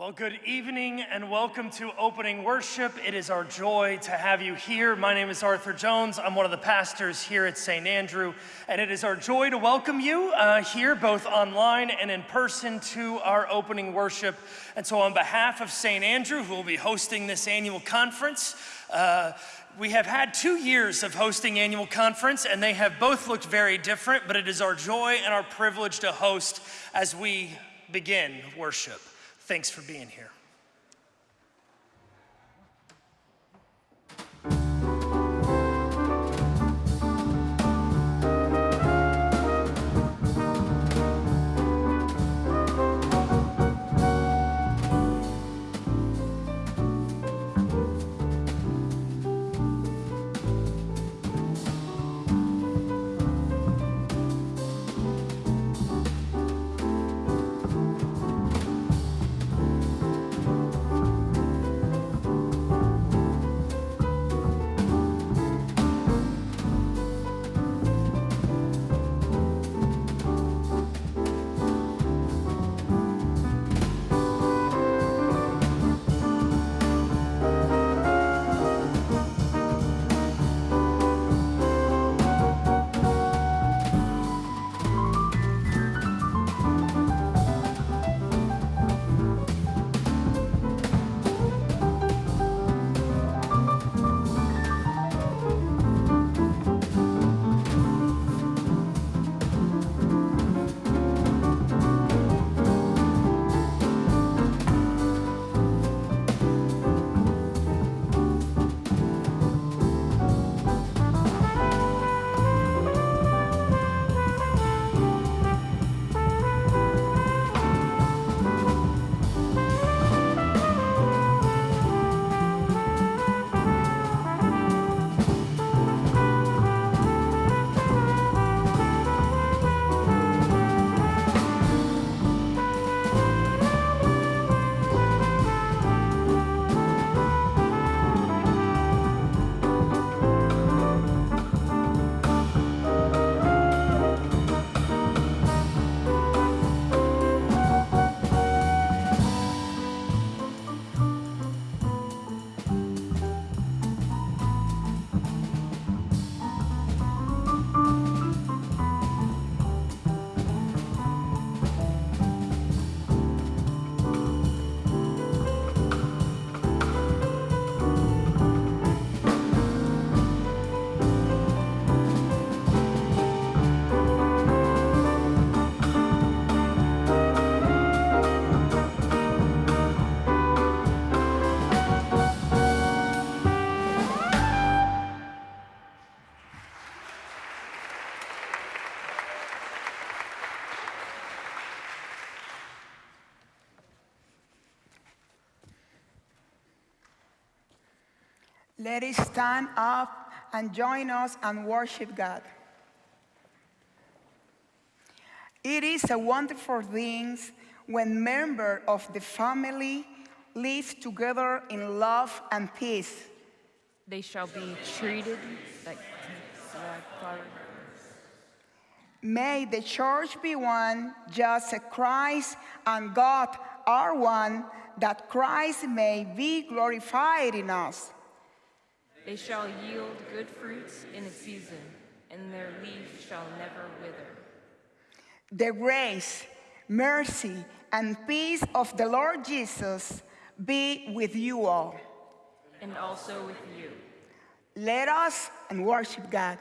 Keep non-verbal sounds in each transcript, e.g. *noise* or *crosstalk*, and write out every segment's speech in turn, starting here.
Well, good evening and welcome to opening worship. It is our joy to have you here. My name is Arthur Jones. I'm one of the pastors here at St. Andrew, and it is our joy to welcome you uh, here, both online and in person, to our opening worship. And so, on behalf of St. Andrew, who will be hosting this annual conference, uh, we have had two years of hosting annual conference and they have both looked very different but it is our joy and our privilege to host as we begin worship Thanks for being here. Let us stand up and join us and worship God. It is a wonderful thing when members of the family live together in love and peace. They shall be treated like May the church be one, just as Christ and God are one, that Christ may be glorified in us. They shall yield good fruits in its season, and their leaf shall never wither. The grace, mercy, and peace of the Lord Jesus be with you all. And also with you. Let us and worship God.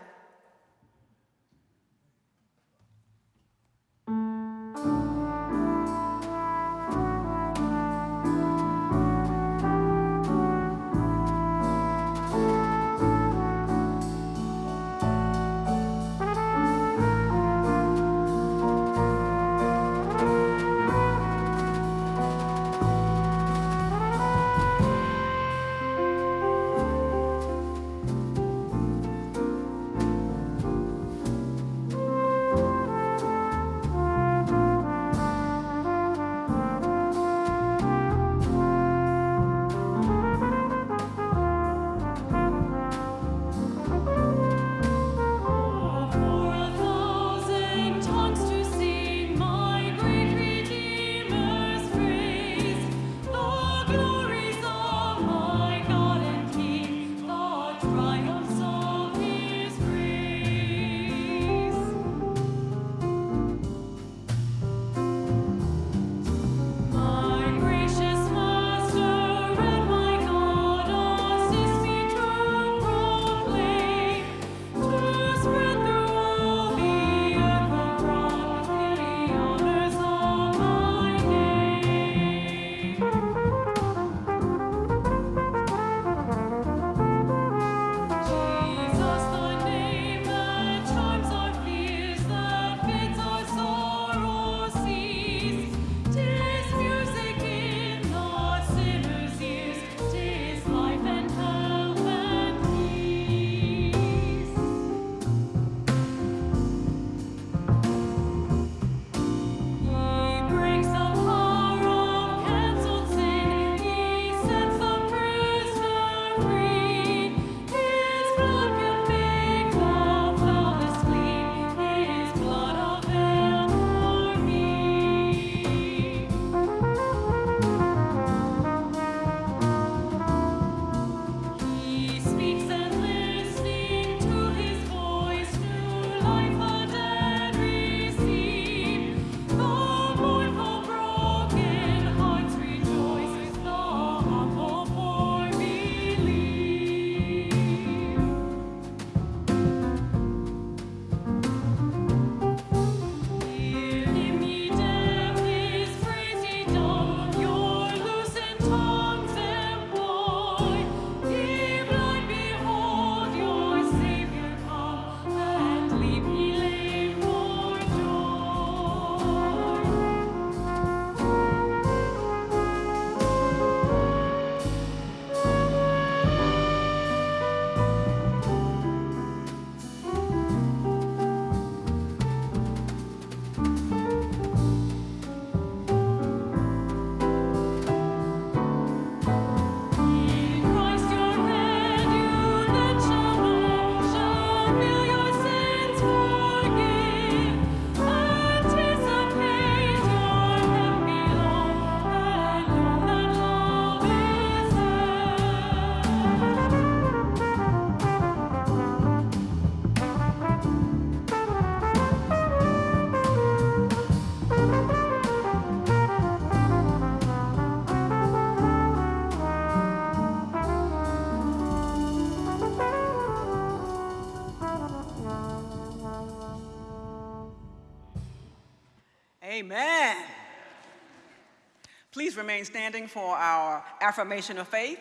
Remain standing for our affirmation of faith.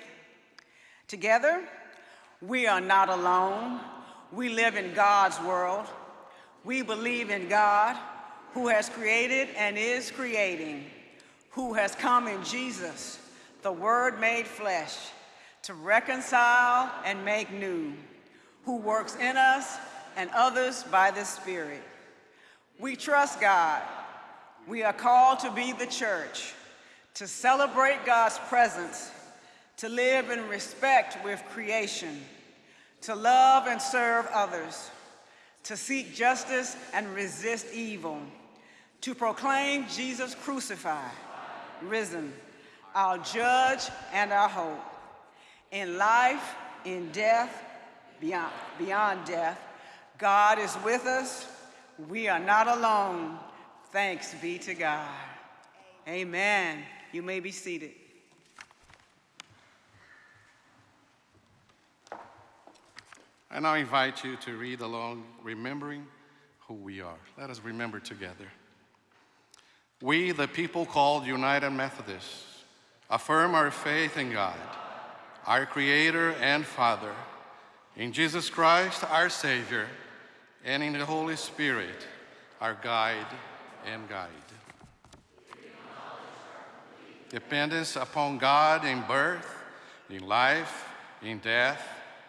Together, we are not alone. We live in God's world. We believe in God, who has created and is creating, who has come in Jesus, the Word made flesh, to reconcile and make new, who works in us and others by the Spirit. We trust God. We are called to be the church, to celebrate God's presence, to live in respect with creation, to love and serve others, to seek justice and resist evil, to proclaim Jesus crucified, risen, our judge and our hope. In life, in death, beyond, beyond death, God is with us. We are not alone. Thanks be to God. Amen. You may be seated. I now invite you to read along, remembering who we are. Let us remember together. We, the people called United Methodists, affirm our faith in God, our Creator and Father, in Jesus Christ, our Savior, and in the Holy Spirit, our guide and guide. Dependence upon God in birth, in life, in death,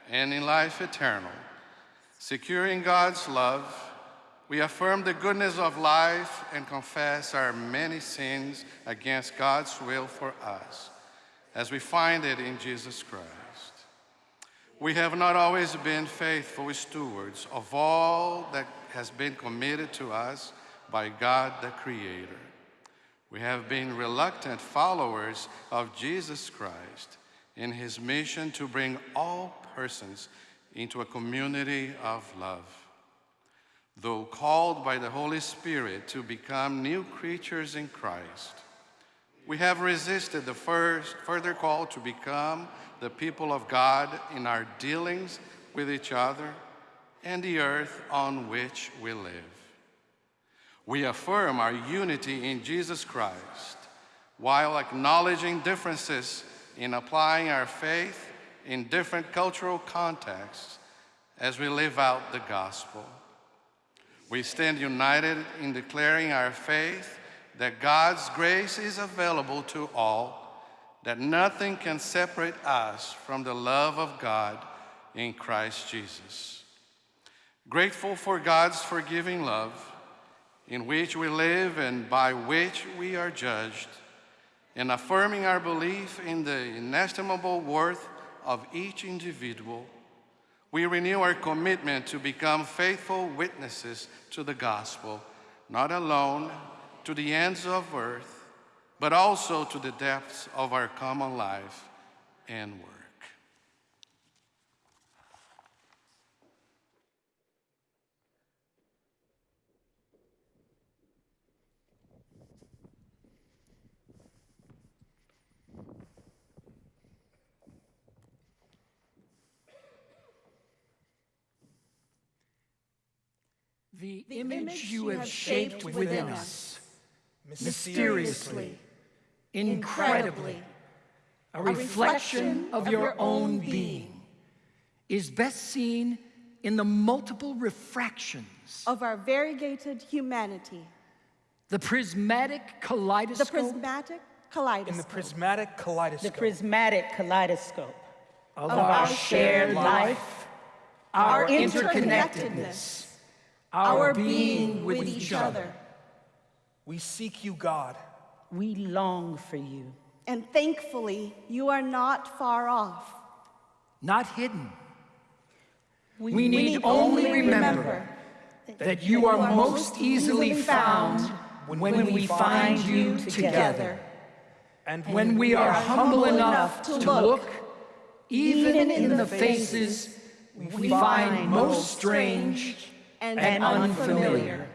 and in life eternal. Securing God's love, we affirm the goodness of life and confess our many sins against God's will for us, as we find it in Jesus Christ. We have not always been faithful stewards of all that has been committed to us by God the Creator. We have been reluctant followers of Jesus Christ in his mission to bring all persons into a community of love. Though called by the Holy Spirit to become new creatures in Christ, we have resisted the first further call to become the people of God in our dealings with each other and the earth on which we live. We affirm our unity in Jesus Christ while acknowledging differences in applying our faith in different cultural contexts as we live out the gospel. We stand united in declaring our faith that God's grace is available to all, that nothing can separate us from the love of God in Christ Jesus. Grateful for God's forgiving love, in which we live and by which we are judged, and affirming our belief in the inestimable worth of each individual, we renew our commitment to become faithful witnesses to the gospel, not alone to the ends of earth, but also to the depths of our common life and work. The image you have shaped within us, mysteriously, incredibly, a reflection of your own being, is best seen in the multiple refractions, of our variegated humanity, the prismatic kaleidoscope. the kaleidoscope prismatic kaleidoscope, in the prismatic kaleidoscope. the prismatic kaleidoscope of of our shared life, our our interconnectedness, our being with each other. we seek you god we long for you. and thankfully, you are not far off. not hidden. We, We need only remember that you are most easily found when we find you together. and When we are humble enough to look, even in the faces we find most strange And, and unfamiliar.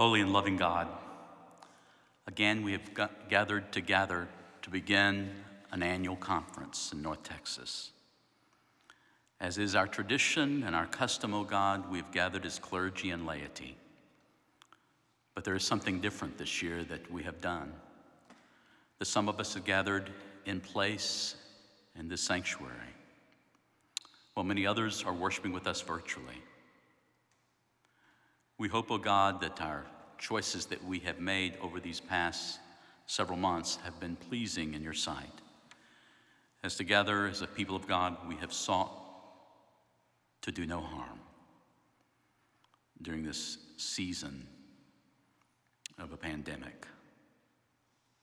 Holy and loving God, again we have gathered together to begin an annual conference in North Texas. As is our tradition and our custom, O God, we have gathered as clergy and laity. But there is something different this year that we have done. That some of us have gathered in place in this sanctuary, while many others are worshiping with us virtually. We hope, O oh God, that our choices that we have made over these past several months have been pleasing in your sight. As together, as a people of God, we have sought to do no harm during this season of a pandemic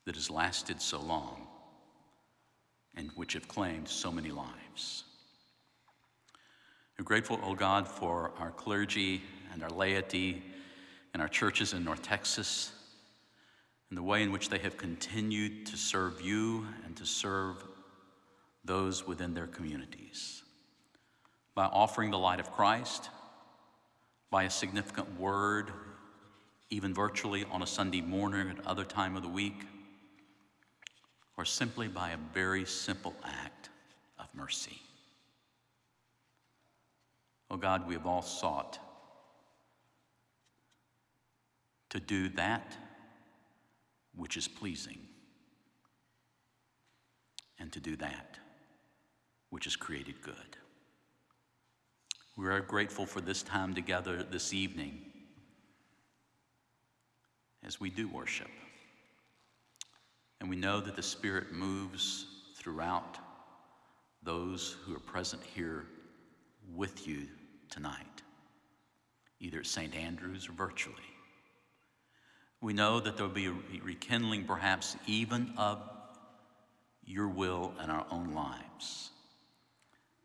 that has lasted so long and which have claimed so many lives. We're grateful, O oh God, for our clergy and our laity and our churches in North Texas and the way in which they have continued to serve you and to serve those within their communities by offering the light of Christ, by a significant word, even virtually on a Sunday morning at other time of the week, or simply by a very simple act of mercy. Oh God, we have all sought to do that which is pleasing and to do that which is created good. We are grateful for this time together this evening as we do worship. And we know that the Spirit moves throughout those who are present here with you tonight, either at St. Andrews or virtually. We know that there will be a rekindling, perhaps even of your will in our own lives,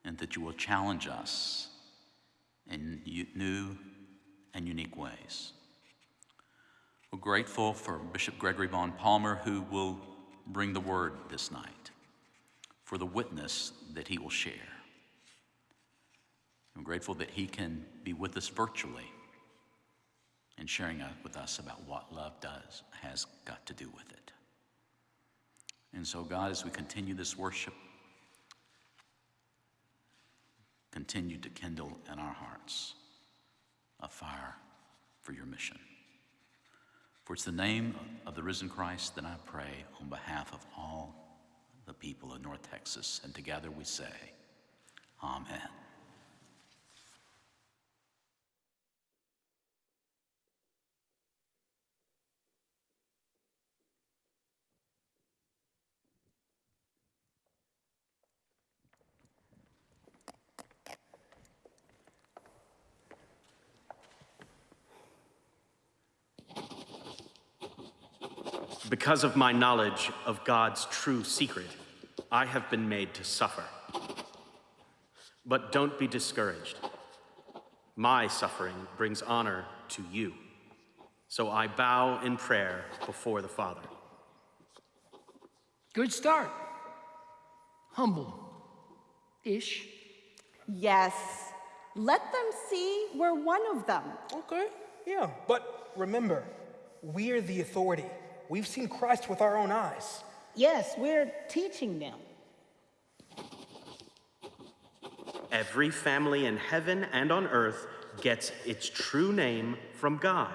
and that you will challenge us in new and unique ways. We're grateful for Bishop Gregory Vaughn Palmer, who will bring the word this night, for the witness that he will share. I'm grateful that he can be with us virtually and sharing with us about what love does, has got to do with it. And so, God, as we continue this worship, continue to kindle in our hearts a fire for your mission. For it's the name of the risen Christ that I pray on behalf of all the people of North Texas. And together we say, Amen. Because of my knowledge of God's true secret, I have been made to suffer. But don't be discouraged. My suffering brings honor to you. So I bow in prayer before the Father. Good start. Humble ish. Yes. Let them see we're one of them. Okay, yeah. But remember, we're the authority. We've seen Christ with our own eyes. Yes, we're teaching them. Every family in heaven and on earth gets its true name from God.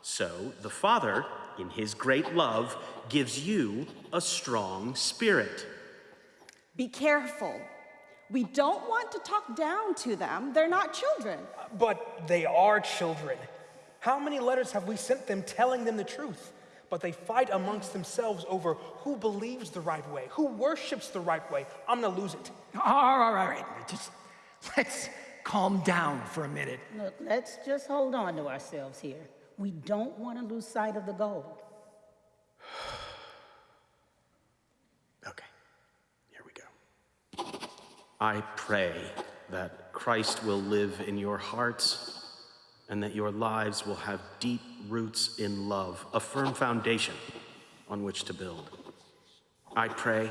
So the Father, in his great love, gives you a strong spirit. Be careful. We don't want to talk down to them. They're not children. But they are children. How many letters have we sent them telling them the truth? But they fight amongst themselves over who believes the right way, who worships the right way. I'm gonna lose it. All right, all right, just let's calm down for a minute. Look, let's just hold on to ourselves here. We don't want to lose sight of the goal. *sighs* okay, here we go. I pray that Christ will live in your hearts and that your lives will have deep roots in love, a firm foundation on which to build. I pray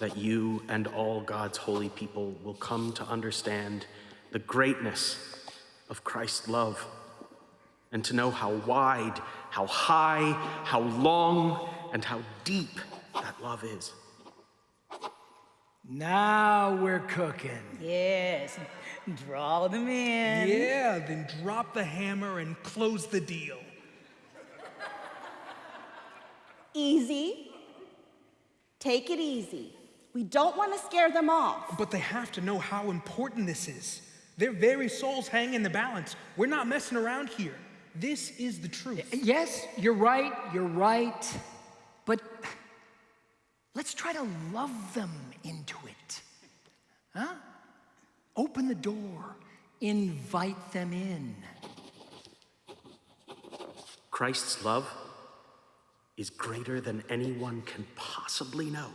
that you and all God's holy people will come to understand the greatness of Christ's love and to know how wide, how high, how long, and how deep that love is. Now we're cooking. Yes, draw them in. Yeah, then drop the hammer and close the deal. Easy. Take it easy. We don't want to scare them off. But they have to know how important this is. Their very souls hang in the balance. We're not messing around here. This is the truth. Yes, you're right, you're right. But let's try to love them into it. Huh? Open the door, invite them in. Christ's love is greater than anyone can possibly know,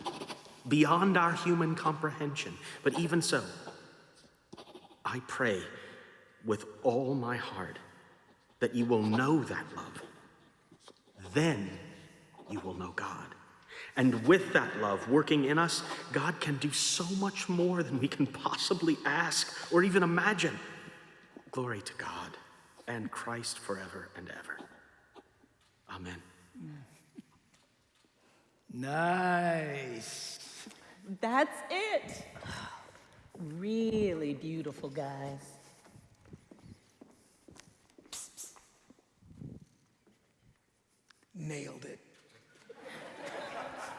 beyond our human comprehension. But even so, I pray with all my heart that you will know that love. Then you will know God. And with that love working in us, God can do so much more than we can possibly ask or even imagine. Glory to God and Christ forever and ever. Amen. Nice. That's it. Really beautiful, guys. Nailed it.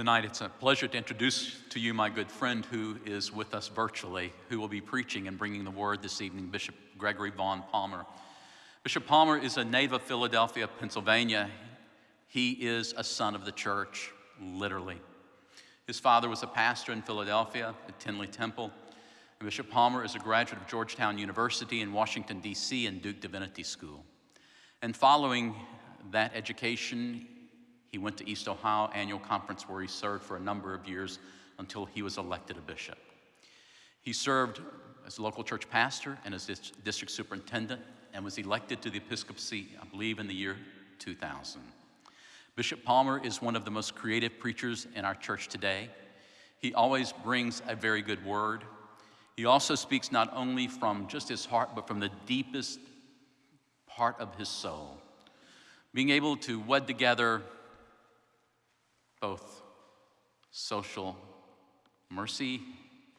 Tonight, it's a pleasure to introduce to you my good friend who is with us virtually, who will be preaching and bringing the word this evening, Bishop Gregory Vaughn Palmer. Bishop Palmer is a native of Philadelphia, Pennsylvania. He is a son of the church, literally. His father was a pastor in Philadelphia at Tindley Temple. And Bishop Palmer is a graduate of Georgetown University in Washington, D.C., and Duke Divinity School. And following that education, he went to East Ohio Annual Conference where he served for a number of years until he was elected a bishop. He served as local church pastor and as district superintendent and was elected to the episcopacy, I believe, in the year 2000. Bishop Palmer is one of the most creative preachers in our church today. He always brings a very good word. He also speaks not only from just his heart, but from the deepest part of his soul. Being able to wed together both social mercy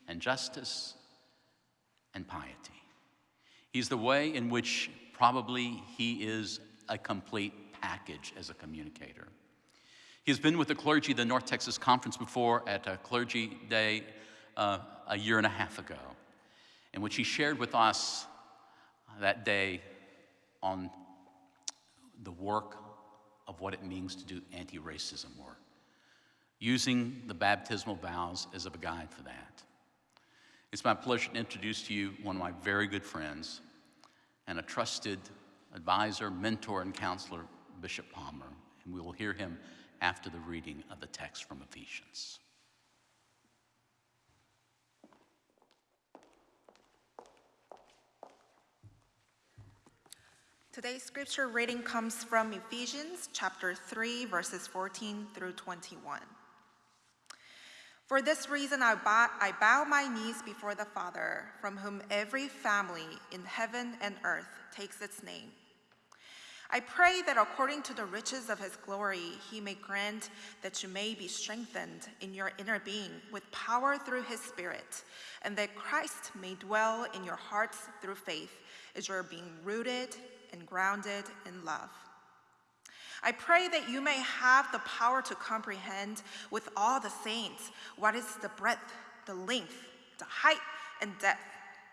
and justice and piety. He's the way in which probably he is a complete package as a communicator. He's been with the clergy, the North Texas Conference, before at a clergy day uh, a year and a half ago, in which he shared with us that day on the work of what it means to do anti racism work using the baptismal vows as a guide for that. It's my pleasure to introduce to you one of my very good friends and a trusted advisor, mentor, and counselor, Bishop Palmer, and we will hear him after the reading of the text from Ephesians. Today's scripture reading comes from Ephesians chapter 3, verses 14 through 21. For this reason, I bow, I bow my knees before the Father, from whom every family in heaven and earth takes its name. I pray that according to the riches of his glory, he may grant that you may be strengthened in your inner being with power through his Spirit, and that Christ may dwell in your hearts through faith as you are being rooted and grounded in love. I pray that you may have the power to comprehend with all the saints what is the breadth, the length, the height, and depth,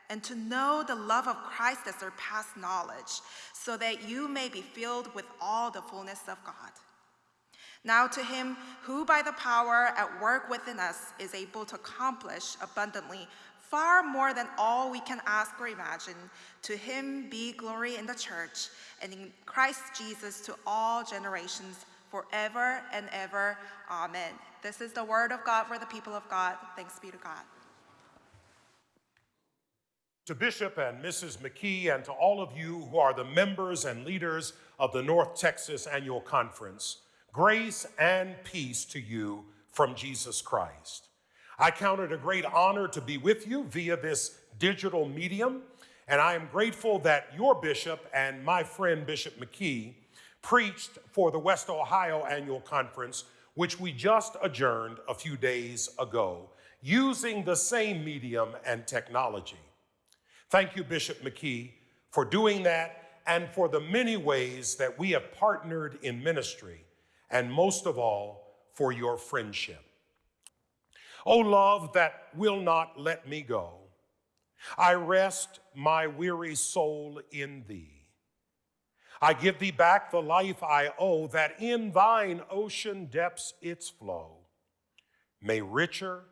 and to know the love of Christ that surpasses knowledge, so that you may be filled with all the fullness of God. Now to him who by the power at work within us is able to accomplish abundantly far more than all we can ask or imagine. To him be glory in the church and in Christ Jesus to all generations forever and ever. Amen. This is the word of God for the people of God. Thanks be to God. To Bishop and Mrs. McKee, and to all of you who are the members and leaders of the North Texas Annual Conference, grace and peace to you from Jesus Christ. I count it a great honor to be with you via this digital medium, and I am grateful that your bishop and my friend Bishop McKee preached for the West Ohio Annual Conference, which we just adjourned a few days ago, using the same medium and technology. Thank you, Bishop McKee, for doing that and for the many ways that we have partnered in ministry, and most of all, for your friendship. O love that will not let me go, I rest my weary soul in thee. I give thee back the life I owe, that in thine ocean depths its flow may richer,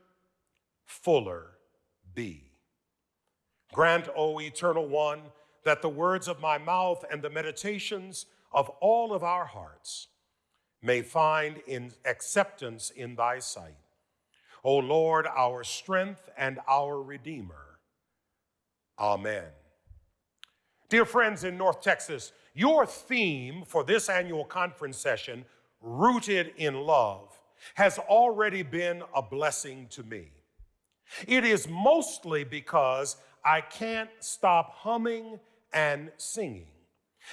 fuller be. Grant, O eternal one, that the words of my mouth and the meditations of all of our hearts may find in acceptance in thy sight O Lord, our strength and our Redeemer. Amen. Dear friends in North Texas, your theme for this annual conference session, Rooted in Love, has already been a blessing to me. It is mostly because I can't stop humming and singing.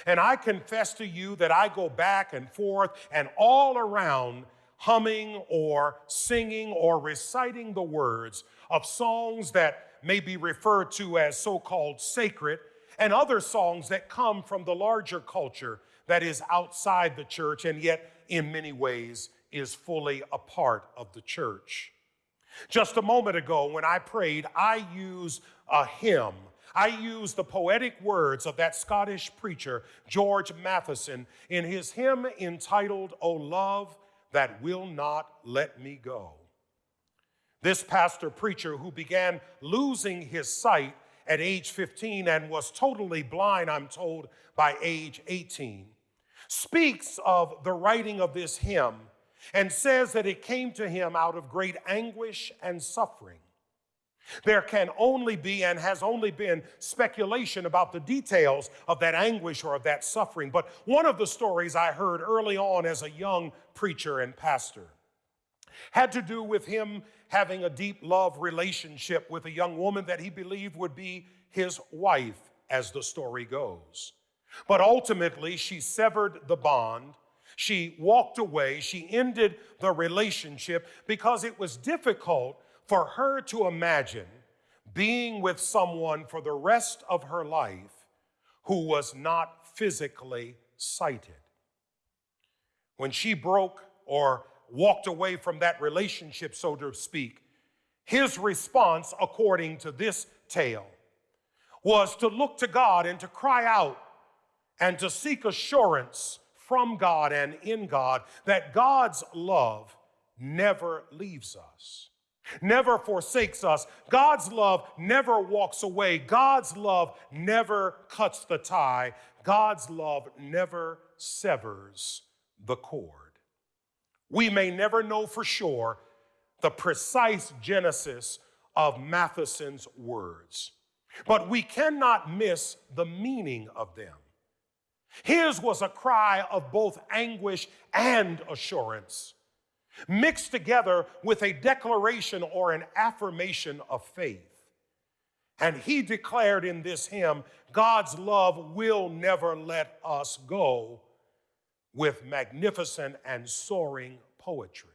And I confess to you that I go back and forth and all around humming or singing or reciting the words of songs that may be referred to as so called sacred, and other songs that come from the larger culture that is outside the church and yet in many ways is fully a part of the church. Just a moment ago, when I prayed, I used a hymn. I used the poetic words of that Scottish preacher, George Matheson, in his hymn entitled, O Love That Will Not Let Me Go. This pastor preacher, who began losing his sight at age 15 and was totally blind, I'm told, by age 18, speaks of the writing of this hymn and says that it came to him out of great anguish and suffering. There can only be and has only been speculation about the details of that anguish or of that suffering. But one of the stories I heard early on as a young preacher and pastor had to do with him having a deep love relationship with a young woman that he believed would be his wife, as the story goes. But ultimately, she severed the bond. She walked away. She ended the relationship because it was difficult for her to imagine being with someone for the rest of her life who was not physically sighted. When she broke or walked away from that relationship, so to speak, his response, according to this tale, was to look to God and to cry out and to seek assurance from God and in God that God's love never leaves us, never forsakes us. God's love never walks away. God's love never cuts the tie. God's love never severs the cord. We may never know for sure the precise genesis of Matheson's words, but we cannot miss the meaning of them. His was a cry of both anguish and assurance, mixed together with a declaration or an affirmation of faith. And he declared in this hymn, God's love will never let us go, with magnificent and soaring poetry.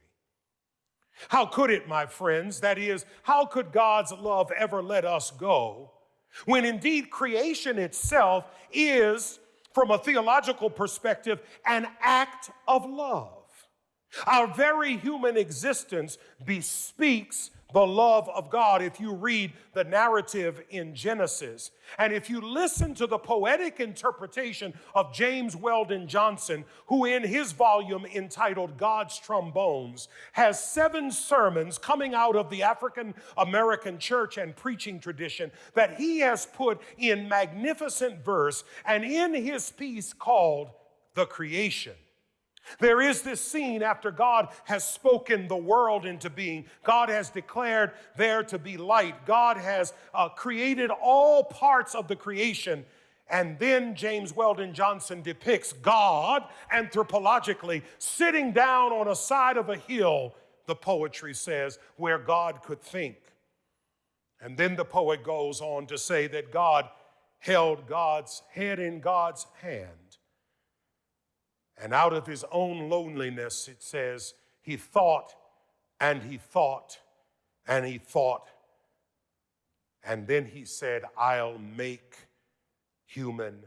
How could it, my friends? That is, how could God's love ever let us go when indeed creation itself is from a theological perspective, an act of love. Our very human existence bespeaks the love of God if you read the narrative in Genesis. And if you listen to the poetic interpretation of James Weldon Johnson, who in his volume entitled God's Trombones has seven sermons coming out of the African American church and preaching tradition that he has put in magnificent verse and in his piece called The Creation. There is this scene after God has spoken the world into being. God has declared there to be light. God has uh, created all parts of the creation. And then James Weldon Johnson depicts God anthropologically sitting down on a side of a hill, the poetry says, where God could think. And then the poet goes on to say that God held God's head in God's hand and out of his own loneliness, it says, he thought and he thought and he thought. And then he said, I'll make humankind.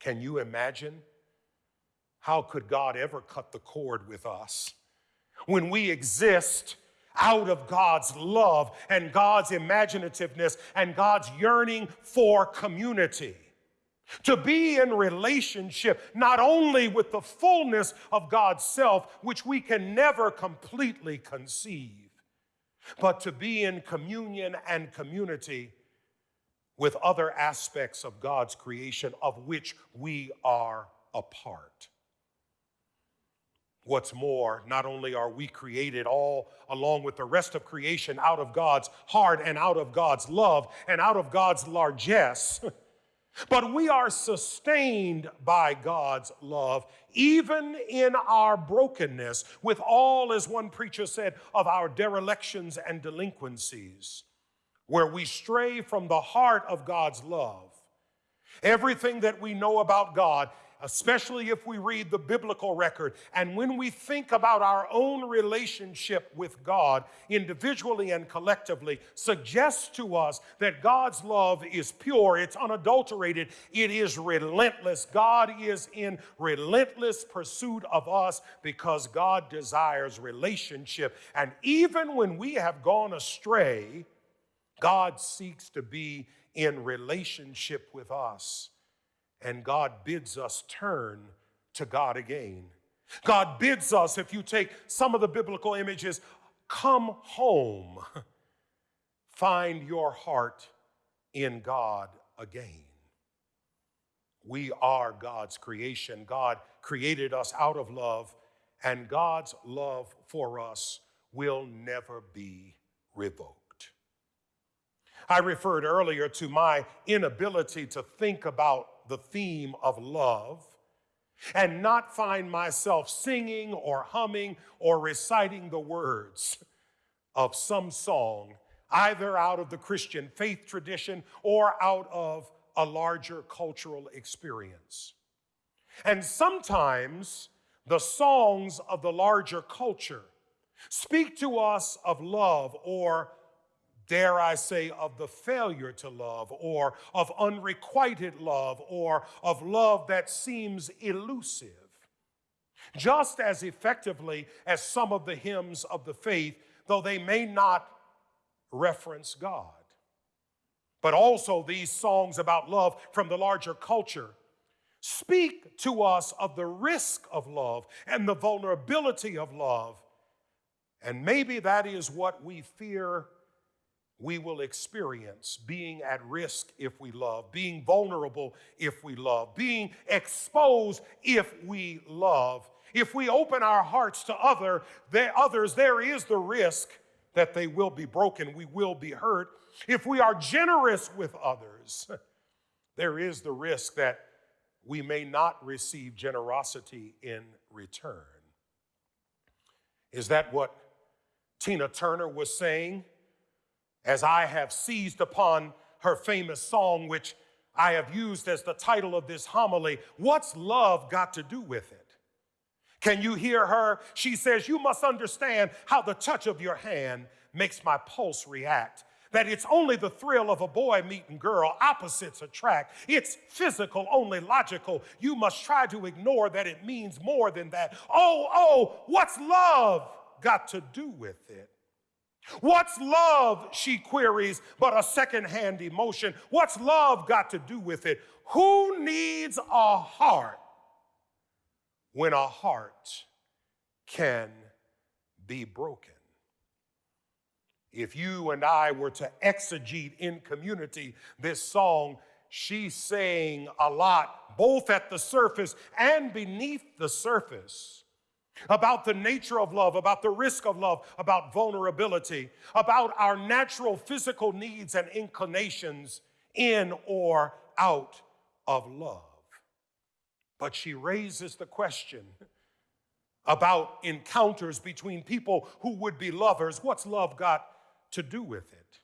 Can you imagine? How could God ever cut the cord with us when we exist? out of God's love and God's imaginativeness and God's yearning for community. To be in relationship not only with the fullness of God's self, which we can never completely conceive, but to be in communion and community with other aspects of God's creation of which we are a part. What's more, not only are we created all along with the rest of creation out of God's heart and out of God's love and out of God's largesse. *laughs* But we are sustained by God's love, even in our brokenness, with all, as one preacher said, of our derelictions and delinquencies, where we stray from the heart of God's love. Everything that we know about God especially if we read the biblical record. And when we think about our own relationship with God, individually and collectively, suggests to us that God's love is pure, it's unadulterated, it is relentless. God is in relentless pursuit of us because God desires relationship. And even when we have gone astray, God seeks to be in relationship with us and God bids us turn to God again. God bids us, if you take some of the biblical images, come home, find your heart in God again. We are God's creation. God created us out of love, and God's love for us will never be revoked. I referred earlier to my inability to think about the theme of love and not find myself singing or humming or reciting the words of some song, either out of the Christian faith tradition or out of a larger cultural experience. And sometimes the songs of the larger culture speak to us of love or dare I say, of the failure to love, or of unrequited love, or of love that seems elusive. Just as effectively as some of the hymns of the faith, though they may not reference God. But also, these songs about love from the larger culture speak to us of the risk of love and the vulnerability of love. And maybe that is what we fear we will experience being at risk if we love, being vulnerable if we love, being exposed if we love. If we open our hearts to other, others, there is the risk that they will be broken, we will be hurt. If we are generous with others, *laughs* there is the risk that we may not receive generosity in return. Is that what Tina Turner was saying? As I have seized upon her famous song, which I have used as the title of this homily, What's Love Got to Do with It? Can you hear her? She says, You must understand how the touch of your hand makes my pulse react. That it's only the thrill of a boy meeting girl, opposites attract. It's physical, only logical. You must try to ignore that it means more than that. Oh, oh, what's love got to do with it? What's love, she queries, but a secondhand emotion? What's love got to do with it? Who needs a heart when a heart can be broken? If you and I were to exegete in community this song, she's saying a lot, both at the surface and beneath the surface about the nature of love, about the risk of love, about vulnerability, about our natural physical needs and inclinations in or out of love. But she raises the question about encounters between people who would be lovers. What's love got to do with it?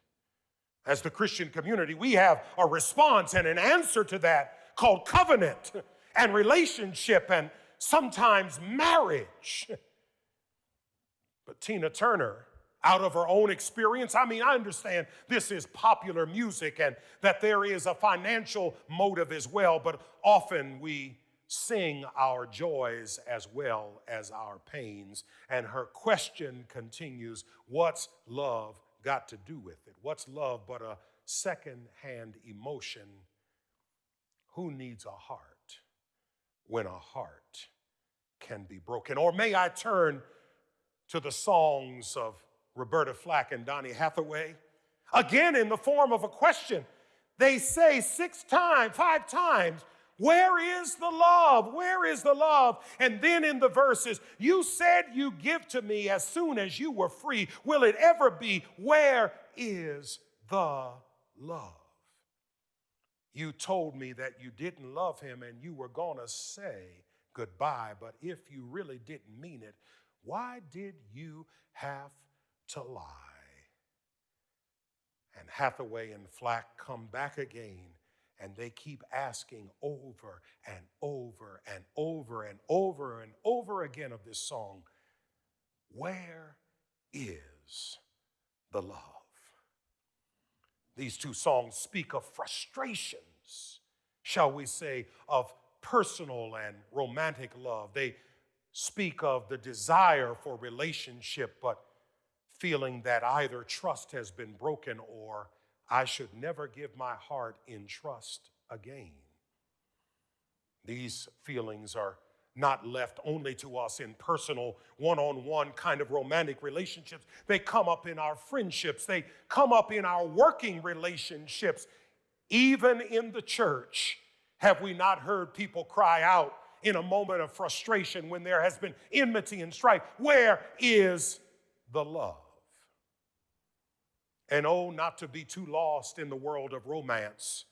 As the Christian community, we have a response and an answer to that called covenant and relationship and sometimes marriage. But Tina Turner, out of her own experience, I mean, I understand this is popular music and that there is a financial motive as well, but often we sing our joys as well as our pains. And her question continues What's love got to do with it? What's love but a second-hand emotion? Who needs a heart when a heart can be broken. Or may I turn to the songs of Roberta Flack and Donny Hathaway? Again, in the form of a question. They say six times, five times, where is the love? Where is the love? And then in the verses, you said you give to me as soon as you were free. Will it ever be? Where is the love? You told me that you didn't love him and you were going to say goodbye. But if you really didn't mean it, why did you have to lie? And Hathaway and Flack come back again And they keep asking over and over and over and over and over again of this song Where is the love? These two songs speak of frustrations, shall we say, of personal and romantic love. They speak of the desire for relationship, but feeling that either trust has been broken or I should never give my heart in trust again. These feelings are not left only to us in personal, one on one kind of romantic relationships. They come up in our friendships, they come up in our working relationships. Even in the church, have we not heard people cry out in a moment of frustration when there has been enmity and strife? Where is the love? And oh, not to be too lost in the world of romance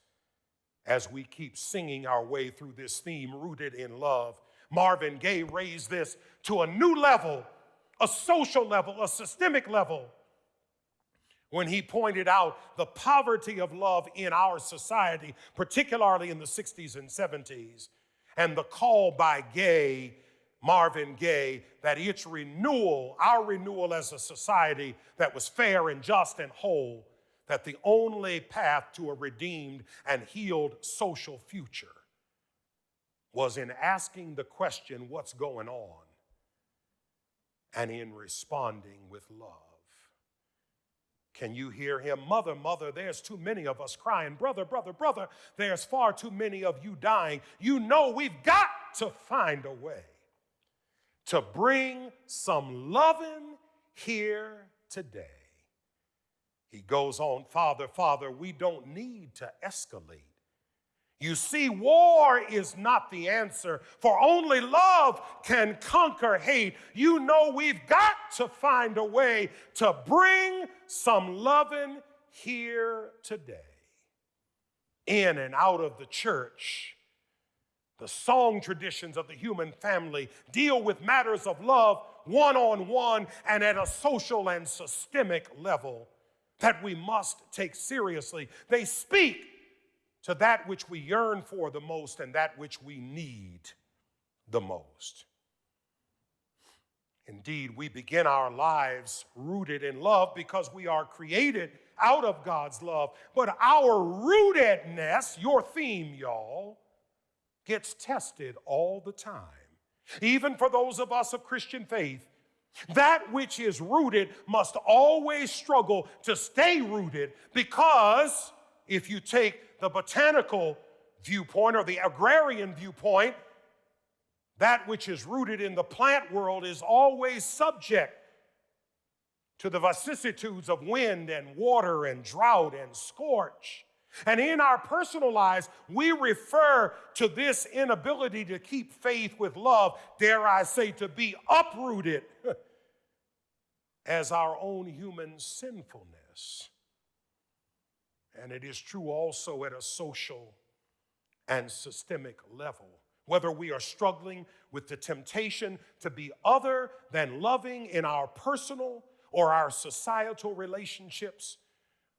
as we keep singing our way through this theme rooted in love. Marvin Gaye raised this to a new level, a social level, a systemic level, when he pointed out the poverty of love in our society, particularly in the 60s and 70s, and the call by Gaye Marvin Gaye that its renewal, our renewal as a society that was fair and just and whole, that the only path to a redeemed and healed social future was in asking the question, What's going on? and in responding with love. Can you hear him? Mother, mother, there's too many of us crying. Brother, brother, brother, there's far too many of you dying. You know we've got to find a way to bring some loving here today. He goes on, Father, Father, we don't need to escalate. You see, war is not the answer, for only love can conquer hate. You know, we've got to find a way to bring some loving here today. In and out of the church, the song traditions of the human family deal with matters of love one on one and at a social and systemic level that we must take seriously. They speak to that which we yearn for the most and that which we need the most. Indeed, we begin our lives rooted in love because we are created out of God's love. But our rootedness, your theme, y'all, gets tested all the time. Even for those of us of Christian faith, that which is rooted must always struggle to stay rooted because if you take the botanical viewpoint or the agrarian viewpoint, that which is rooted in the plant world is always subject to the vicissitudes of wind and water and drought and scorch. And in our personal lives, we refer to this inability to keep faith with love, dare I say, to be uprooted *laughs* as our own human sinfulness. And it is true also at a social and systemic level. Whether we are struggling with the temptation to be other than loving in our personal or our societal relationships,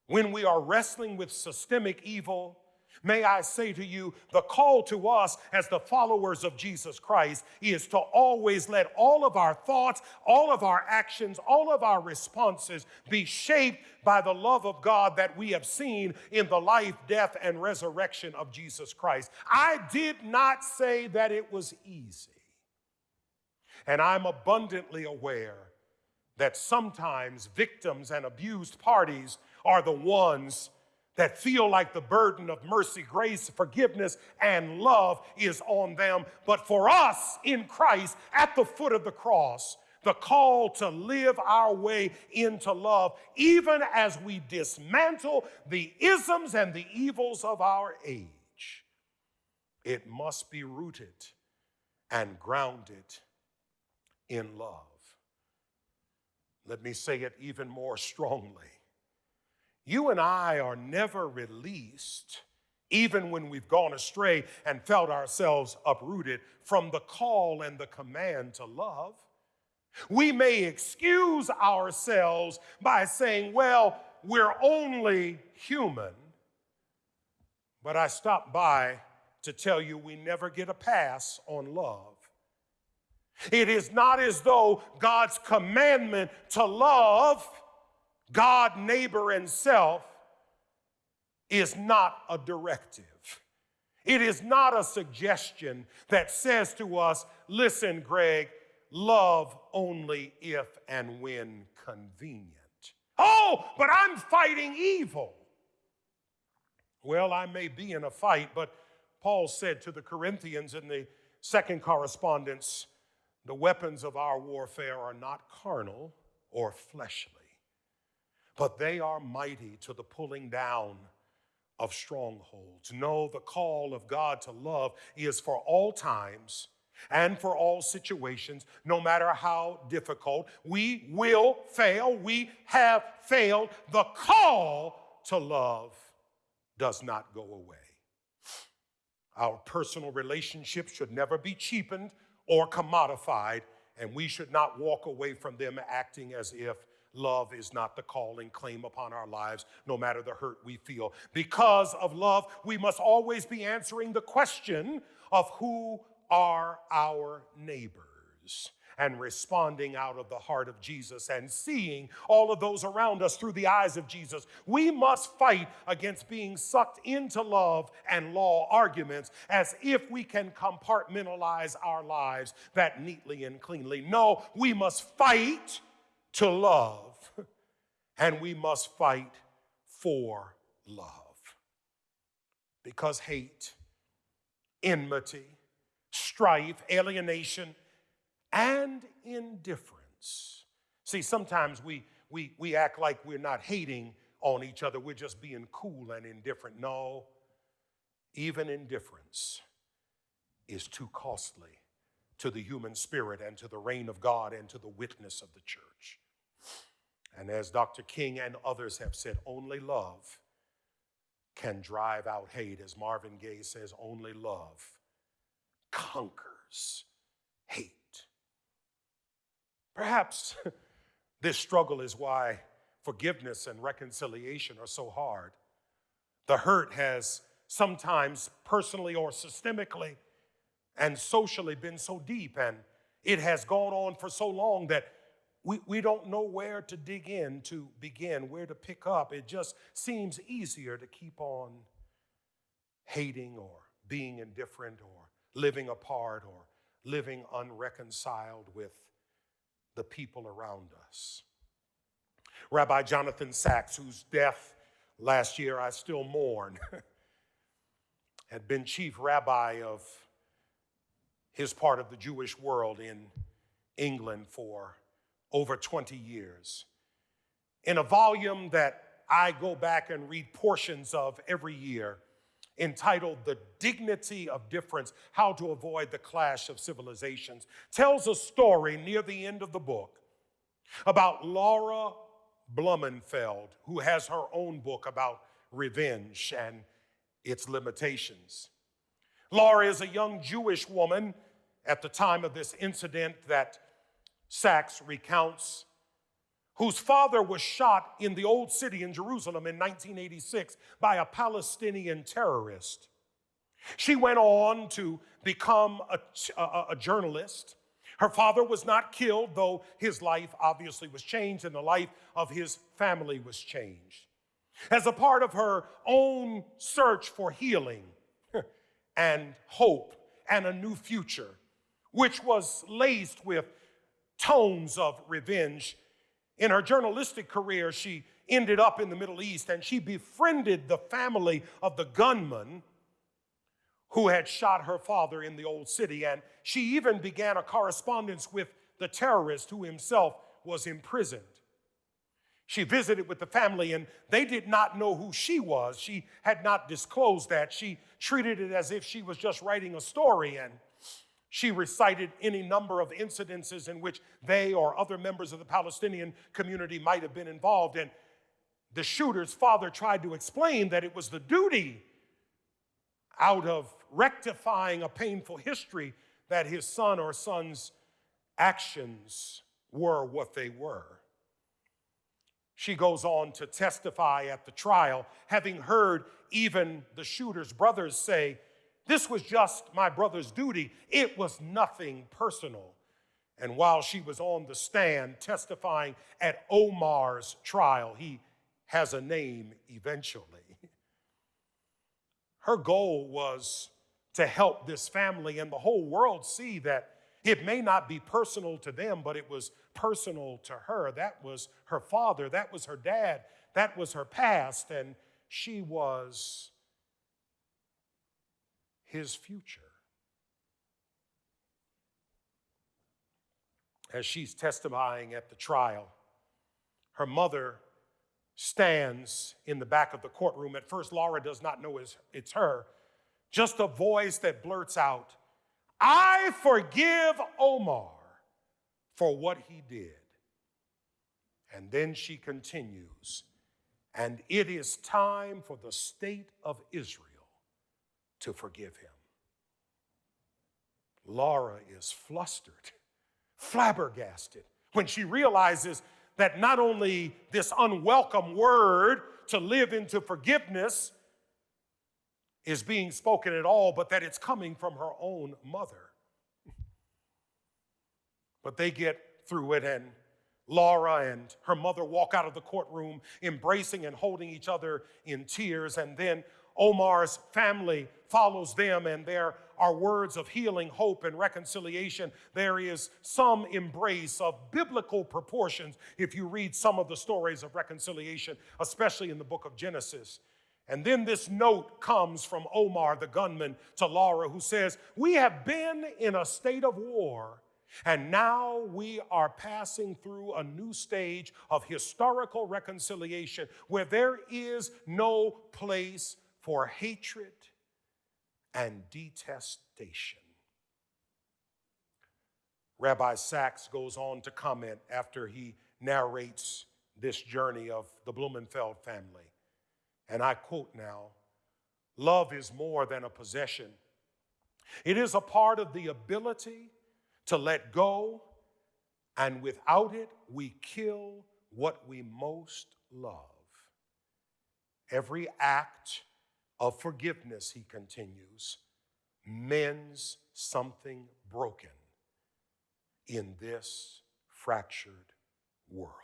when we are wrestling with systemic evil, may I say to you, the call to us as the followers of Jesus Christ is to always let all of our thoughts, all of our actions, all of our responses be shaped by the love of God that we have seen in the life, death, and resurrection of Jesus Christ. I did not say that it was easy. And I'm abundantly aware that sometimes victims and abused parties are the ones that feel like the burden of mercy, grace, forgiveness, and love is on them. But for us in Christ at the foot of the cross, the call to live our way into love, even as we dismantle the isms and the evils of our age, it must be rooted and grounded in love. Let me say it even more strongly. You and I are never released, even when we've gone astray and felt ourselves uprooted, from the call and the command to love. We may excuse ourselves by saying, well, we're only human. But I stopped by to tell you we never get a pass on love. It is not as though God's commandment to love God, neighbor, and self is not a directive. It is not a suggestion that says to us, listen, Greg, love only if and when convenient. Oh, but I'm fighting evil. Well, I may be in a fight, but Paul said to the Corinthians in the second correspondence the weapons of our warfare are not carnal or fleshly, but they are mighty to the pulling down of strongholds. No, the call of God to love is for all times and for all situations, no matter how difficult. We will fail. We have failed. The call to love does not go away. Our personal relationships should never be cheapened or commodified, and we should not walk away from them acting as if love is not the calling claim upon our lives, no matter the hurt we feel. Because of love, we must always be answering the question of who are our neighbors and responding out of the heart of Jesus and seeing all of those around us through the eyes of Jesus. We must fight against being sucked into love and law arguments as if we can compartmentalize our lives that neatly and cleanly. No, we must fight to love and we must fight for love. Because hate, enmity, strife, alienation, and indifference. See, sometimes we, we, we act like we're not hating on each other, we're just being cool and indifferent. No, even indifference is too costly to the human spirit and to the reign of God and to the witness of the church. And as Dr. King and others have said, only love can drive out hate. As Marvin Gaye says, only love conquers hate. Perhaps *laughs* this struggle is why forgiveness and reconciliation are so hard. The hurt has sometimes personally or systemically and socially been so deep, and it has gone on for so long that we, we don't know where to dig in to begin, where to pick up. It just seems easier to keep on hating or being indifferent or living apart or living unreconciled with the people around us. Rabbi Jonathan Sacks, whose death last year I still mourn, *laughs* had been chief rabbi of his part of the Jewish world in England for over 20 years. In a volume that I go back and read portions of every year, entitled The Dignity of Difference How to Avoid the Clash of Civilizations, tells a story near the end of the book about Laura Blumenfeld, who has her own book about revenge and its limitations. Laura is a young Jewish woman at the time of this incident that Sacks recounts, whose father was shot in the Old City in Jerusalem in 1986 by a Palestinian terrorist. She went on to become a, a, a journalist. Her father was not killed, though his life obviously was changed and the life of his family was changed. As a part of her own search for healing *laughs* and hope and a new future, which was laced with tones of revenge. In her journalistic career, she ended up in the Middle East and she befriended the family of the gunman who had shot her father in the old city. And she even began a correspondence with the terrorist who himself was imprisoned. She visited with the family and they did not know who she was. She had not disclosed that. She treated it as if she was just writing a story and she recited any number of incidences in which they or other members of the Palestinian community might have been involved. And the shooter's father tried to explain that it was the duty out of rectifying a painful history that his son or son's actions were what they were. She goes on to testify at the trial, having heard even the shooter's brothers say, This was just my brother's duty, it was nothing personal. And while she was on the stand testifying at Omar's trial, he has a name eventually. Her goal was to help this family and the whole world see that it may not be personal to them, but it was personal to her. That was her father, that was her dad, that was her past, and she was his future. As she's testifying at the trial, her mother stands in the back of the courtroom. At first, Laura does not know it's her, just a voice that blurts out, I forgive Omar for what he did. And then she continues, and it is time for the state of Israel to forgive him. Laura is flustered, flabbergasted, when she realizes that not only this unwelcome word to live into forgiveness is being spoken at all, but that it's coming from her own mother. But they get through it, and Laura and her mother walk out of the courtroom embracing and holding each other in tears. And then Omar's family follows them, and there are words of healing, hope, and reconciliation. There is some embrace of biblical proportions if you read some of the stories of reconciliation, especially in the book of Genesis. And then this note comes from Omar, the gunman, to Laura, who says, We have been in a state of war, and now we are passing through a new stage of historical reconciliation where there is no place for hatred and detestation. Rabbi Sacks goes on to comment after he narrates this journey of the Blumenfeld family. And I quote now Love is more than a possession, it is a part of the ability to let go, and without it, we kill what we most love. Every act of forgiveness, he continues, mends something broken in this fractured world.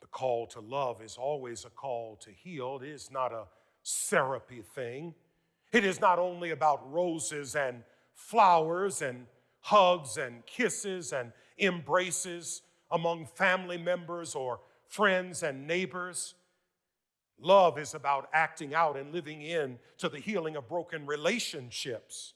The call to love is always a call to heal. It is not a syrupy thing. It is not only about roses and flowers and hugs and kisses and embraces among family members or friends and neighbors. Love is about acting out and living in to the healing of broken relationships.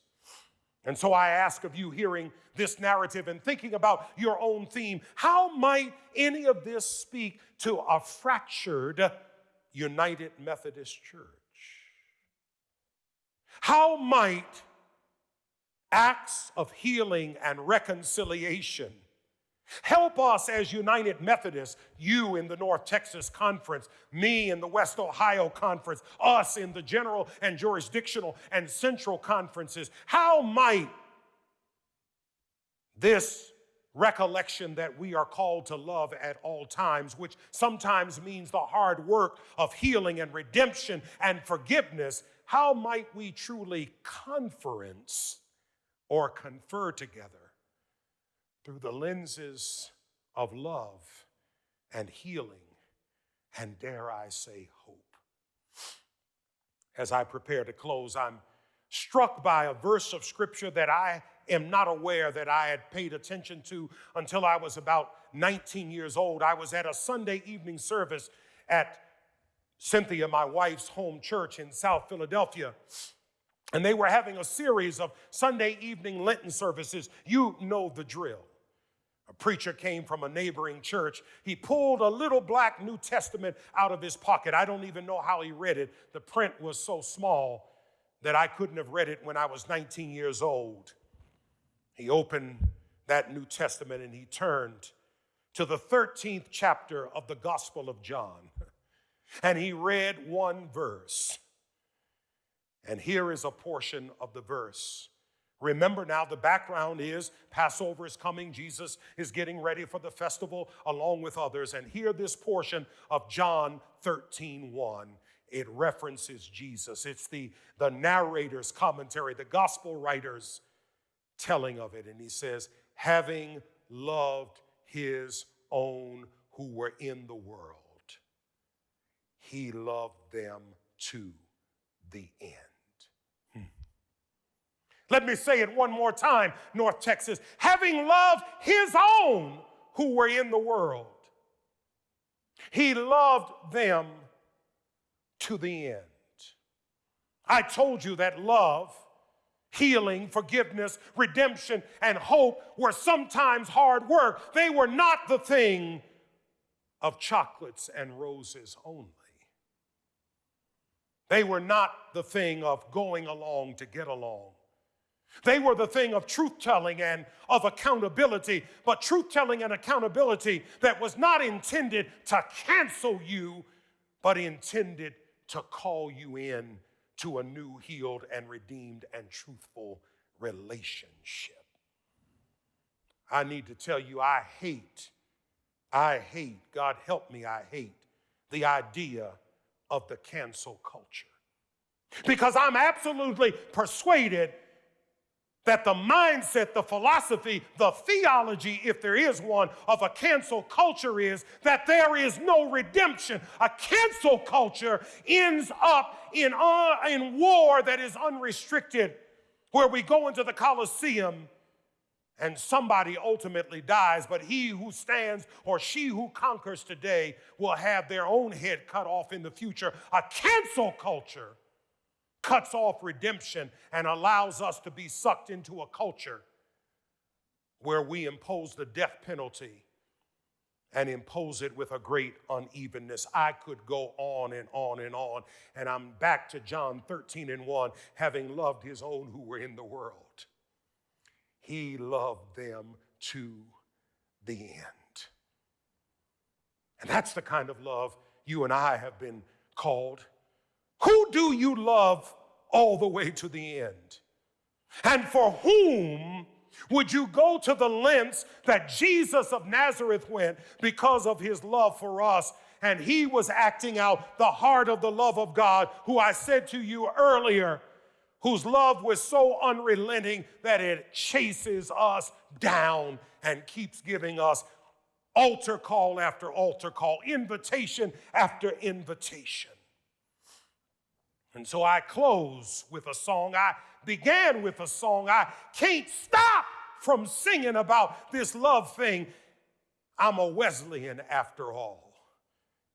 And so I ask of you, hearing this narrative and thinking about your own theme, how might any of this speak to a fractured United Methodist Church? How might acts of healing and reconciliation help us as United Methodists, you in the North Texas Conference, me in the West Ohio Conference, us in the general and jurisdictional and central conferences? How might this recollection that we are called to love at all times, which sometimes means the hard work of healing and redemption and forgiveness, how might we truly conference or confer together through the lenses of love and healing and, dare I say, hope? As I prepare to close, I'm struck by a verse of scripture that I am not aware that I had paid attention to until I was about 19 years old. I was at a Sunday evening service at Cynthia, my wife's home church in South Philadelphia. And they were having a series of Sunday evening Lenten services. You know the drill. A preacher came from a neighboring church. He pulled a little black New Testament out of his pocket. I don't even know how he read it. The print was so small that I couldn't have read it when I was 19 years old. He opened that New Testament and he turned to the 13th chapter of the Gospel of John. *laughs* And he read one verse. And here is a portion of the verse Remember now, the background is Passover is coming. Jesus is getting ready for the festival along with others. And here, this portion of John 13 1, it references Jesus. It's the, the narrator's commentary, the gospel writer's telling of it. And he says, having loved his own who were in the world, he loved them to the end. Let me say it one more time, North Texas. Having loved his own who were in the world, he loved them to the end. I told you that love, healing, forgiveness, redemption, and hope were sometimes hard work. They were not the thing of chocolates and roses only. They were not the thing of going along to get along. They were the thing of truth telling and of accountability, but truth telling and accountability that was not intended to cancel you, but intended to call you in to a new, healed, and redeemed and truthful relationship. I need to tell you, I hate, I hate, God help me, I hate the idea of the cancel culture. Because I'm absolutely persuaded that the mindset, the philosophy, the theology, if there is one, of a cancel culture is that there is no redemption. A cancel culture ends up in, uh, in war that is unrestricted, where we go into the Colosseum and somebody ultimately dies, but he who stands or she who conquers today will have their own head cut off in the future. A cancel culture cuts off redemption and allows us to be sucked into a culture where we impose the death penalty and impose it with a great unevenness. I could go on and on and on. And I'm back to John 13 and 1, having loved his own who were in the world. He loved them to the end. And that's the kind of love you and I have been called who do you love all the way to the end? And for whom would you go to the lengths that Jesus of Nazareth went because of his love for us? And he was acting out the heart of the love of God, who I said to you earlier, whose love was so unrelenting that it chases us down and keeps giving us altar call after altar call, invitation after invitation. And so I close with a song. I began with a song. I can't stop from singing about this love thing. I'm a Wesleyan after all.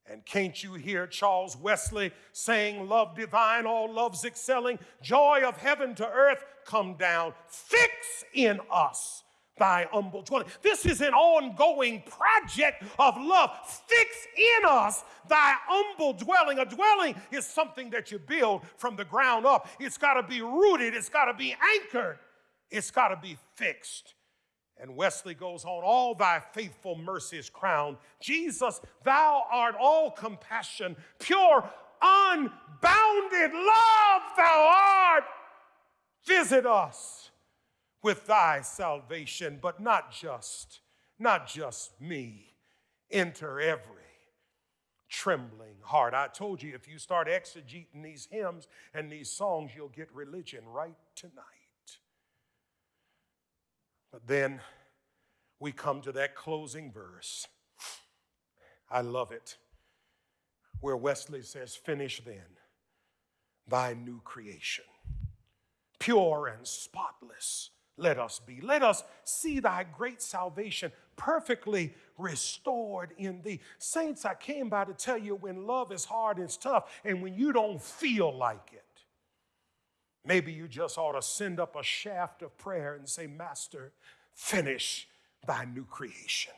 And can't you hear Charles Wesley saying, Love divine, all loves excelling, joy of heaven to earth come down, fix in us thy humble dwelling. This is an ongoing project of love. Fix in us thy humble dwelling. A dwelling is something that you build from the ground up. It's got to be rooted, it's got to be anchored, it's got to be fixed. And Wesley goes on, all thy faithful mercies crown. Jesus, thou art all compassion, pure, unbounded love, thou art. Visit us with thy salvation, but not just, not just me. Enter every trembling heart. I told you if you start exegeting these hymns and these songs, you'll get religion right tonight. But then we come to that closing verse. I love it, where Wesley says, Finish then thy new creation, pure and spotless let us be. Let us see thy great salvation perfectly restored in thee. Saints, I came by to tell you when love is hard, it's tough, and when you don't feel like it, maybe you just ought to send up a shaft of prayer and say, Master, finish thy new creation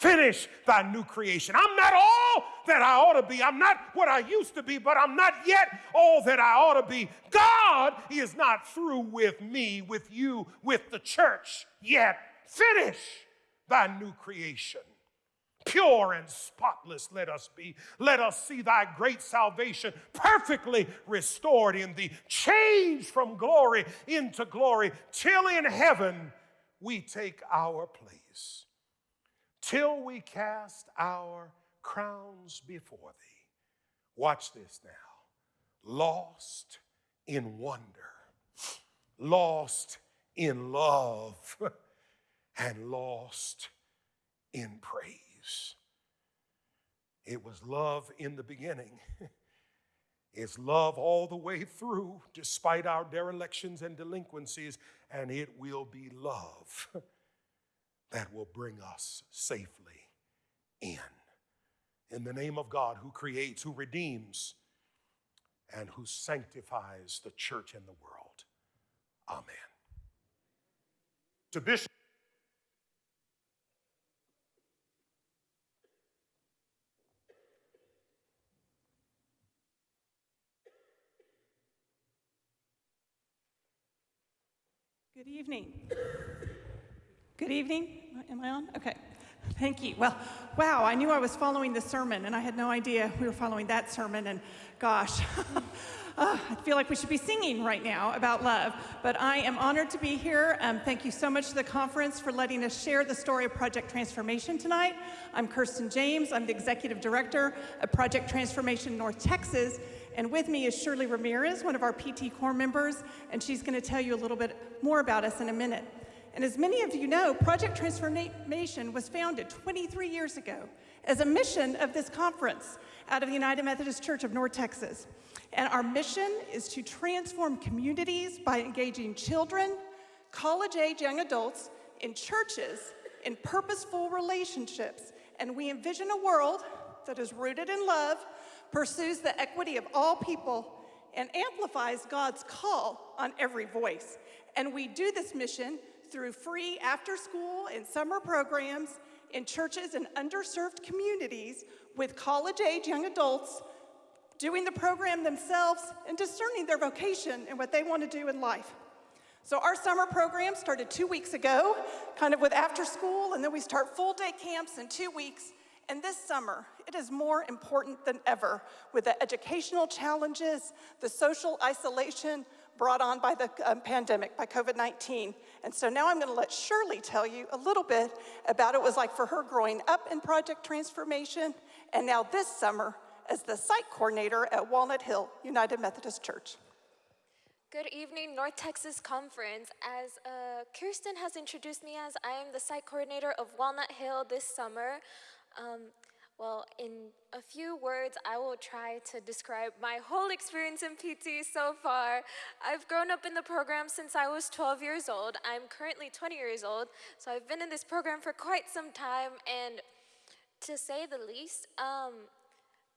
finish thy new creation. I'm not all that I ought to be. I'm not what I used to be, but I'm not yet all that I ought to be. God is not through with me, with you, with the church yet. Finish thy new creation. Pure and spotless let us be. Let us see thy great salvation perfectly restored in thee, changed from glory into glory, till in heaven we take our place, till we cast our crowns before thee. Watch this now. Lost in wonder, lost in love, *laughs* and lost in praise. It was love in the beginning. *laughs* It's love all the way through, despite our derelictions and delinquencies, and it will be love *laughs* that will bring us safely in. In the name of God, who creates, who redeems, and who sanctifies the church and the world. Amen. To Bishop. Good evening. Good evening. Am I on? Okay. Thank you. Well, wow, I knew I was following the sermon, and I had no idea we were following that sermon. And gosh, *laughs* uh, I feel like we should be singing right now about love. But I am honored to be here. Um, thank you so much to the conference for letting us share the story of Project Transformation tonight. I'm Kirsten James. I'm the executive director of Project Transformation North Texas. And with me is Shirley Ramirez, one of our PT Corps members, and she's going to tell you a little bit more about us in a minute. And as many of you know, Project Transformation was founded 23 years ago as a mission of this conference out of the United Methodist Church of North Texas. And our mission is to transform communities by engaging children, college-age young adults, in churches, in purposeful relationships. And we envision a world that is rooted in love, pursues the equity of all people, and amplifies God's call on every voice. And we do this mission through free after school and summer programs in churches and underserved communities with college age young adults doing the program themselves and discerning their vocation and what they want to do in life. So our summer program started two weeks ago, kind of with after school, and then we start full day camps in two weeks. And this summer, it is more important than ever with the educational challenges, the social isolation brought on by the um, pandemic, by COVID-19. And so now I'm gonna let Shirley tell you a little bit about it was like for her growing up in Project Transformation, and now this summer as the site coordinator at Walnut Hill United Methodist Church. Good evening, North Texas Conference. As uh, Kirsten has introduced me as, I am the site coordinator of Walnut Hill this summer. Um, well, in a few words, I will try to describe my whole experience in PT so far. I've grown up in the program since I was 12 years old. I'm currently 20 years old, so I've been in this program for quite some time, and to say the least, um,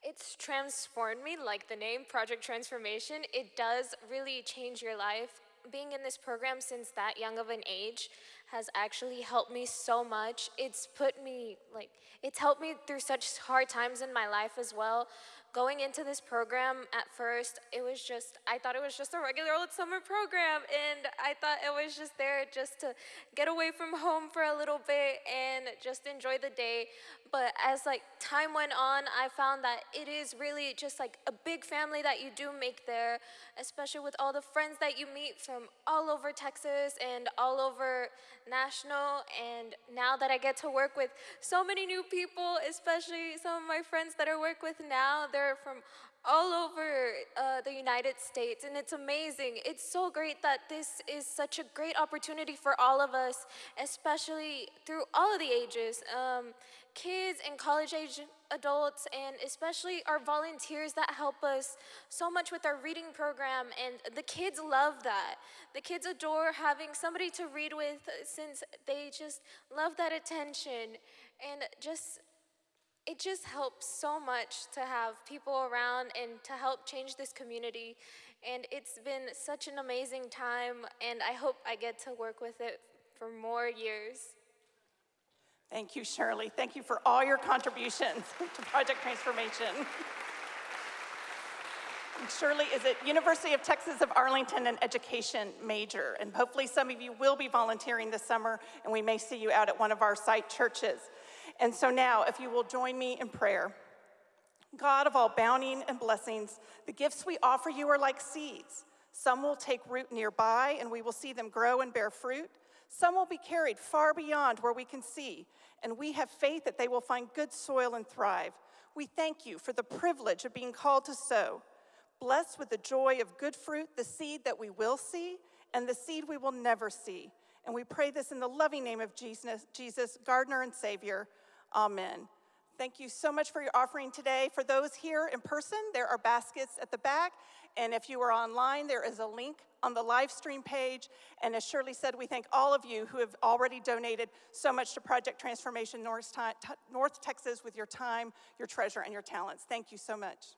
it's transformed me, like the name Project Transformation. It does really change your life. Being in this program since that young of an age has actually helped me so much. It's put me, like, it's helped me through such hard times in my life as well. Going into this program at first, it was just, I thought it was just a regular old summer program, and I thought it was just there just to get away from home for a little bit and just enjoy the day. But as like time went on, I found that it is really just like a big family that you do make there, especially with all the friends that you meet from all over Texas and all over national. And now that I get to work with so many new people, especially some of my friends that I work with now, they're from all over uh, the United States, and it's amazing. It's so great that this is such a great opportunity for all of us, especially through all of the ages. Um, kids and college age adults, and especially our volunteers that help us so much with our reading program. And the kids love that. The kids adore having somebody to read with since they just love that attention. And just, it just helps so much to have people around and to help change this community. And it's been such an amazing time, and I hope I get to work with it for more years. Thank you, Shirley. Thank you for all your contributions *laughs* to Project Transformation. *laughs* Shirley is at University of Texas of Arlington, an education major. And hopefully some of you will be volunteering this summer, and we may see you out at one of our site churches. And so now, if you will join me in prayer. God of all bounty and blessings, the gifts we offer you are like seeds. Some will take root nearby, and we will see them grow and bear fruit. Some will be carried far beyond where we can see, and we have faith that they will find good soil and thrive. We thank you for the privilege of being called to sow. Bless with the joy of good fruit the seed that we will see and the seed we will never see. And we pray this in the loving name of Jesus, Jesus, gardener and Savior. Amen. Thank you so much for your offering today. For those here in person, there are baskets at the back. And if you are online, there is a link on the live stream page. And as Shirley said, we thank all of you who have already donated so much to Project Transformation North, North Texas with your time, your treasure, and your talents. Thank you so much.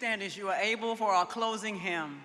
Stand as you are able for our closing hymn.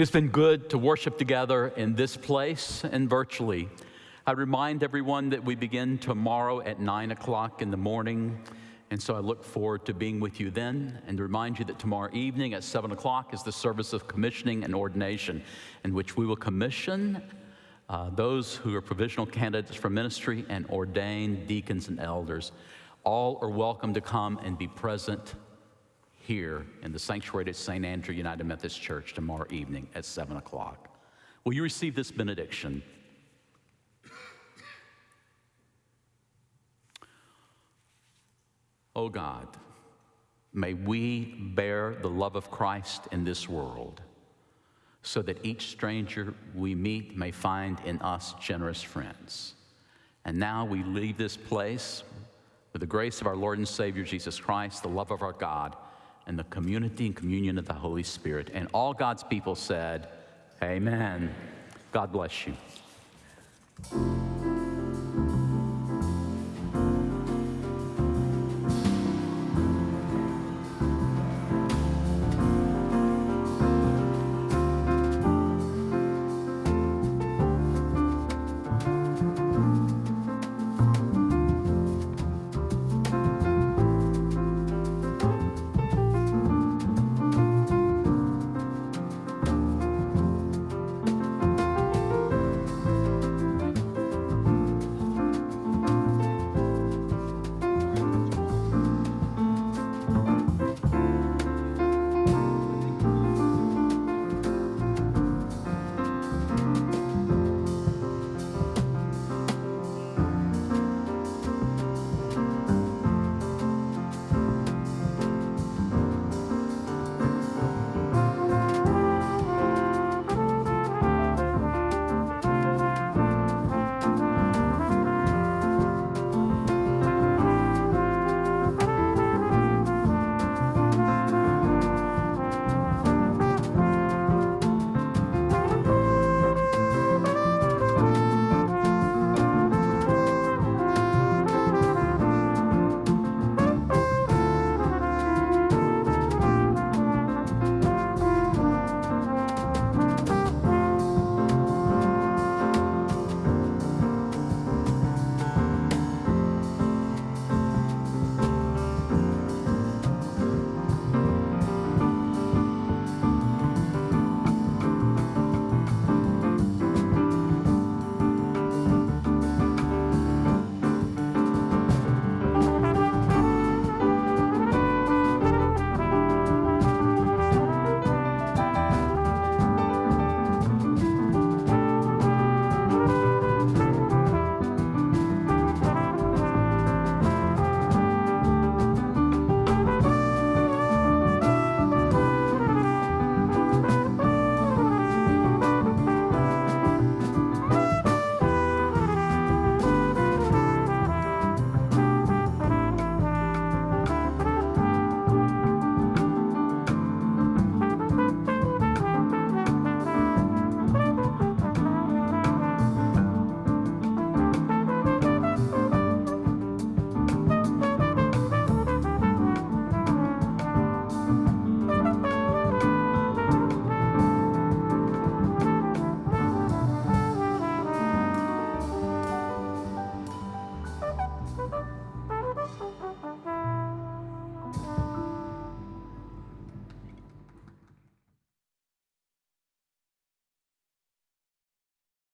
It has been good to worship together in this place and virtually. I remind everyone that we begin tomorrow at 9 o'clock in the morning. And so I look forward to being with you then and to remind you that tomorrow evening at 7 o'clock is the service of commissioning and ordination, in which we will commission uh, those who are provisional candidates for ministry and ordain deacons and elders. All are welcome to come and be present here in the sanctuary at St. Andrew United Methodist Church tomorrow evening at 7 o'clock. Will you receive this benediction? Oh God, may we bear the love of Christ in this world so that each stranger we meet may find in us generous friends. And now we leave this place with the grace of our Lord and Savior Jesus Christ, the love of our God, and the community and communion of the Holy Spirit. And all God's people said, Amen. God bless you.